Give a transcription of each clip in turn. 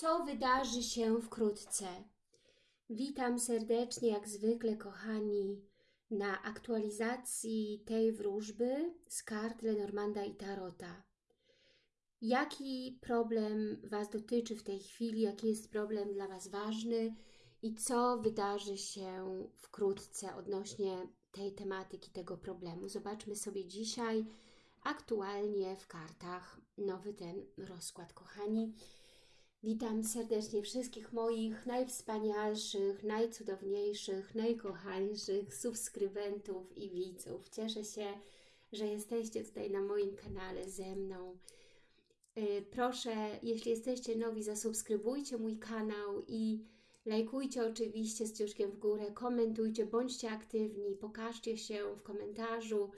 Co wydarzy się wkrótce? Witam serdecznie, jak zwykle, kochani, na aktualizacji tej wróżby z kart Lenormanda i Tarota. Jaki problem Was dotyczy w tej chwili? Jaki jest problem dla Was ważny? I co wydarzy się wkrótce odnośnie tej tematyki, tego problemu? Zobaczmy sobie dzisiaj aktualnie w kartach nowy ten rozkład, kochani. Witam serdecznie wszystkich moich najwspanialszych, najcudowniejszych, najkochańszych subskrybentów i widzów. Cieszę się, że jesteście tutaj na moim kanale ze mną. Yy, Proszę, jeśli jesteście nowi, zasubskrybujcie mój kanał i lajkujcie oczywiście z ciuszkiem w górę, komentujcie, bądźcie aktywni, pokażcie się w komentarzu,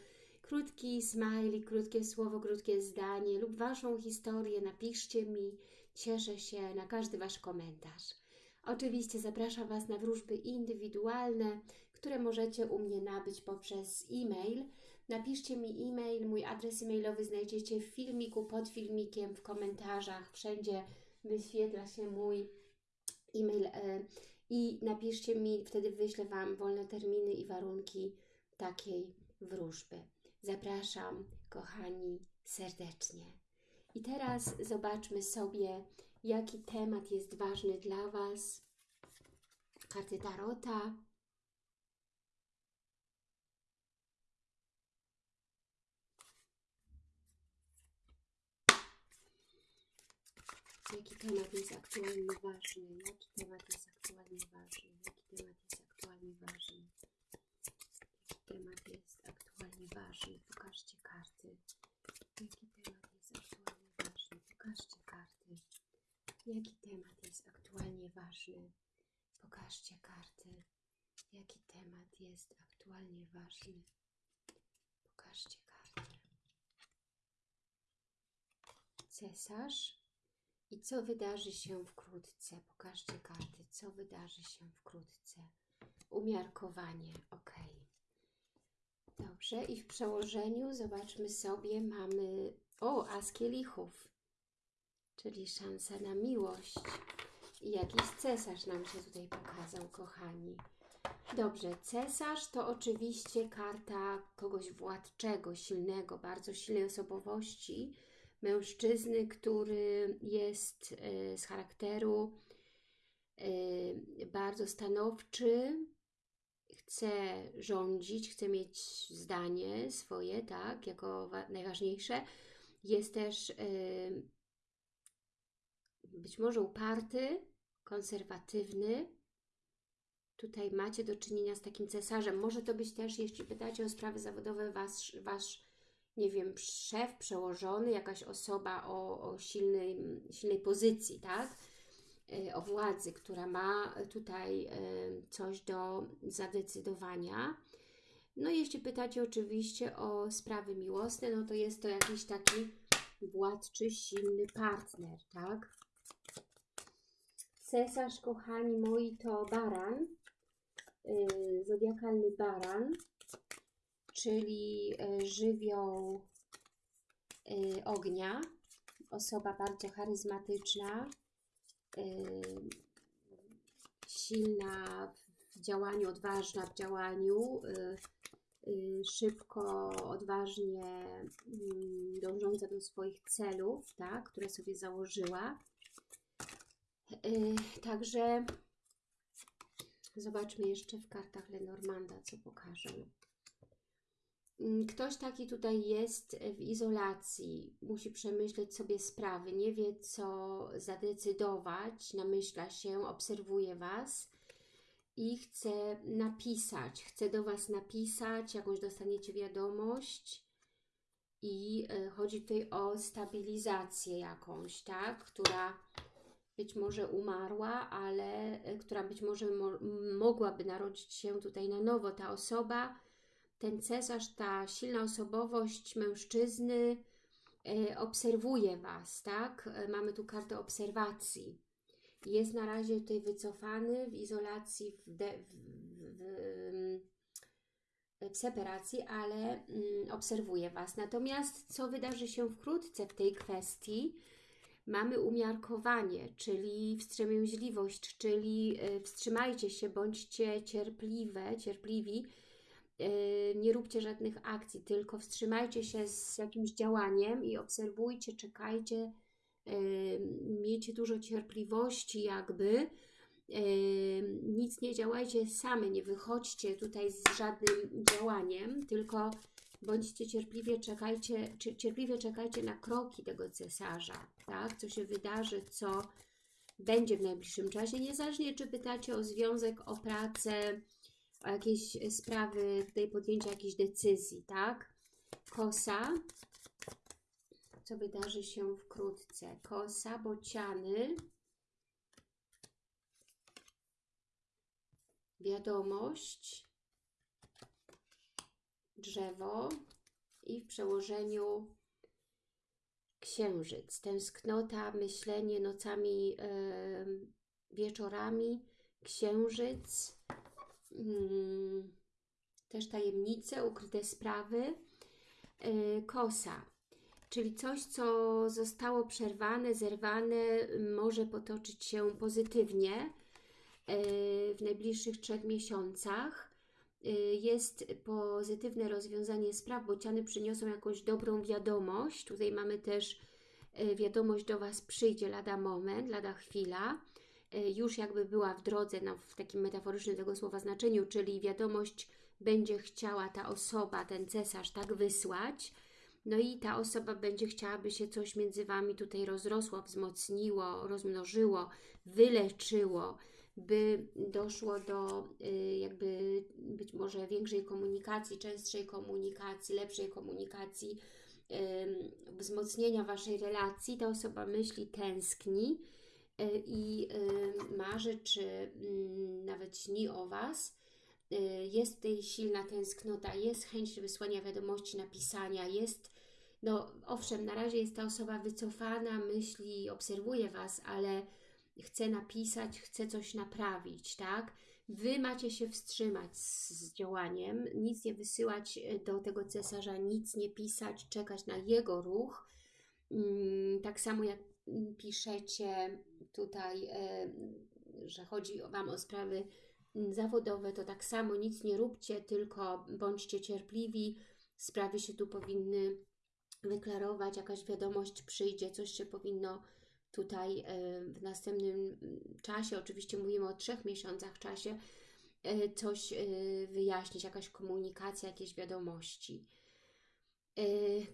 krótki smajli, krótkie słowo, krótkie zdanie lub Waszą historię napiszcie mi. Cieszę się na każdy Wasz komentarz. Oczywiście zapraszam Was na wróżby indywidualne, które możecie u mnie nabyć poprzez e-mail. Napiszcie mi e-mail, mój adres e-mailowy znajdziecie w filmiku, pod filmikiem, w komentarzach, wszędzie wyświetla się mój e-mail e, i napiszcie mi, wtedy wyślę Wam wolne terminy i warunki takiej wróżby. Zapraszam, kochani, serdecznie. I teraz zobaczmy sobie, jaki temat jest ważny dla Was. Karty Tarota. Jaki temat jest aktualnie ważny? Jaki temat jest aktualnie ważny? Jaki temat jest aktualnie ważny? Jaki temat jest aktualnie ważny? Pokażcie karty. Jaki temat jest aktualnie? Pokażcie karty. Jaki temat jest aktualnie ważny? Pokażcie karty. Jaki temat jest aktualnie ważny? Pokażcie karty. Cesarz. I co wydarzy się wkrótce? Pokażcie karty. Co wydarzy się wkrótce? Umiarkowanie. Ok. Dobrze. I w przełożeniu zobaczmy sobie, mamy... O, as kielichów. Czyli szansa na miłość. I jakiś cesarz nam się tutaj pokazał, kochani. Dobrze, cesarz to oczywiście karta kogoś władczego, silnego, bardzo silnej osobowości, mężczyzny, który jest e, z charakteru e, bardzo stanowczy, chce rządzić, chce mieć zdanie swoje, tak, jako najważniejsze. Jest też e, być może uparty, konserwatywny. Tutaj macie do czynienia z takim cesarzem. Może to być też, jeśli pytacie o sprawy zawodowe, wasz, wasz nie wiem, szef, przełożony, jakaś osoba o, o silnej, silnej pozycji, tak? O władzy, która ma tutaj coś do zadecydowania. No jeśli pytacie oczywiście o sprawy miłosne, no to jest to jakiś taki władczy, silny partner, tak? Cesarz, kochani moi, to baran, yy, zodiakalny baran, czyli yy, żywioł yy, ognia, osoba bardzo charyzmatyczna, silna w działaniu, odważna w działaniu, szybko, odważnie yy, dążąca do swoich celów, tak, które sobie założyła. Yy, Także zobaczmy jeszcze w kartach Lenormanda, co pokażę. Yy, Ktoś taki tutaj jest w izolacji, musi przemyśleć sobie sprawy, nie wie co zadecydować, namyśla się, obserwuje Was i chce napisać, chce do Was napisać, jakąś dostaniecie wiadomość i yy, chodzi tutaj o stabilizację jakąś, tak, która być może umarła, ale y, która być może mo mogłaby narodzić się tutaj na nowo. Ta osoba, ten cesarz, ta silna osobowość mężczyzny y, obserwuje Was, tak? Y, Mamy tu kartę obserwacji. Jest na razie tutaj wycofany w izolacji, w, de, w, w, w separacji, ale mm, obserwuje Was. Natomiast co wydarzy się wkrótce w tej kwestii? Mamy umiarkowanie, czyli wstrzemięźliwość, czyli y, wstrzymajcie się, bądźcie cierpliwe, cierpliwi, y, nie róbcie żadnych akcji, tylko wstrzymajcie się z jakimś działaniem i obserwujcie, czekajcie, y, miejcie dużo cierpliwości jakby, nic nie działajcie same, nie wychodźcie tutaj z żadnym działaniem, tylko bądźcie cierpliwie, czekajcie, cierpliwie czekajcie na kroki tego cesarza, tak? Co się wydarzy, co będzie w najbliższym czasie, niezależnie czy pytacie o związek, o pracę, o jakieś sprawy, tutaj podjęcia jakichś decyzji, tak? Kosa, co wydarzy się wkrótce. Kosa, bociany, wiadomość, drzewo i w przełożeniu księżyc. Tęsknota, myślenie nocami, yy, wieczorami, księżyc, yy, też tajemnice, ukryte sprawy, yy, kosa. Czyli coś, co zostało przerwane, zerwane, może potoczyć się pozytywnie w najbliższych trzech miesiącach. Y, jest pozytywne rozwiązanie spraw, bociany przyniosą jakąś dobrą wiadomość. Tutaj mamy też y, wiadomość do Was przyjdzie lada moment, lada chwila. Y, już jakby była w drodze, no, w takim metaforycznym tego słowa znaczeniu, czyli wiadomość będzie chciała ta osoba, ten cesarz tak wysłać, no i ta osoba będzie chciała, by się coś między Wami tutaj rozrosło, wzmocniło, rozmnożyło, wyleczyło, by doszło do jakby być może większej komunikacji, częstszej komunikacji, lepszej komunikacji, wzmocnienia Waszej relacji. Ta osoba myśli, tęskni y, i marzy, czy mm, nawet śni o Was. Y, jest tutaj silna tęsknota, jest chęć wysłania wiadomości, napisania, jest, no owszem, na razie jest ta osoba wycofana, myśli, obserwuje Was, ale chce napisać, chce coś naprawić, tak? Wy macie się wstrzymać z, z działaniem, nic nie wysyłać e, do tego cesarza, nic nie pisać, czekać na jego ruch. Mm, tak samo jak piszecie tutaj, e, że chodzi Wam o sprawy mm, zawodowe, to tak samo nic nie róbcie, tylko bądźcie cierpliwi. Sprawy się tu powinny wyklarować, jakaś wiadomość przyjdzie, coś się powinno tutaj e, w następnym czasie, oczywiście mówimy o trzech miesiącach czasie, e, coś e, wyjaśnić, jakaś komunikacja, jakieś wiadomości.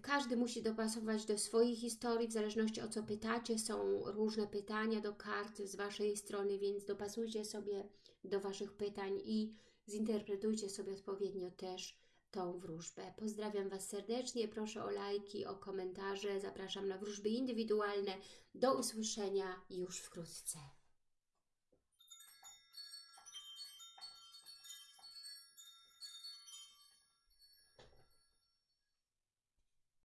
Każdy musi dopasować do swojej historii, w zależności o co pytacie. Są różne pytania do kart z Waszej strony, więc dopasujcie sobie do Waszych pytań i zinterpretujcie sobie odpowiednio też tą wróżbę. Pozdrawiam Was serdecznie, proszę o lajki, o komentarze, zapraszam na wróżby indywidualne. Do usłyszenia już wkrótce.